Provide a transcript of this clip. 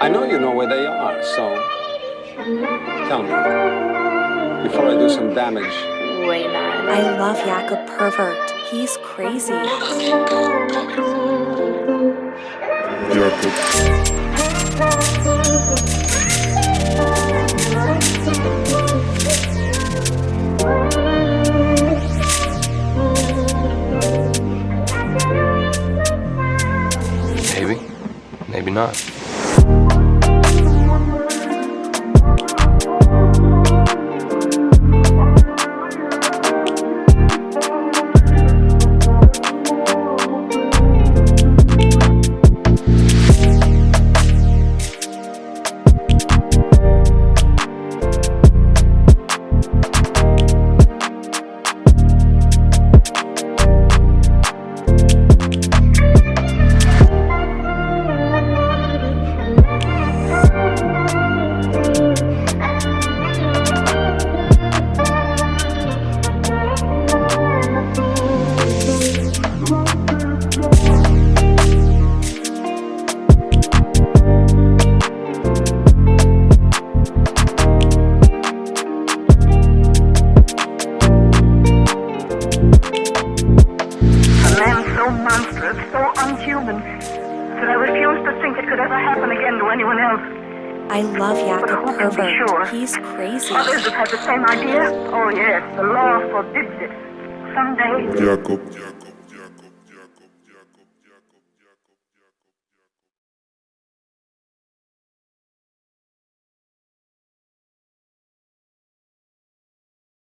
I know you know where they are, so tell me before I do some damage. Way. I love Jakob Pervert. He's crazy. You're Maybe, maybe not. So unhuman, that I refuse to think it could ever happen again to anyone else. I love But Jakob who can Pervert. sure? He's crazy. Others have had the same idea? Oh yes, the law forbids it. Someday, Jakob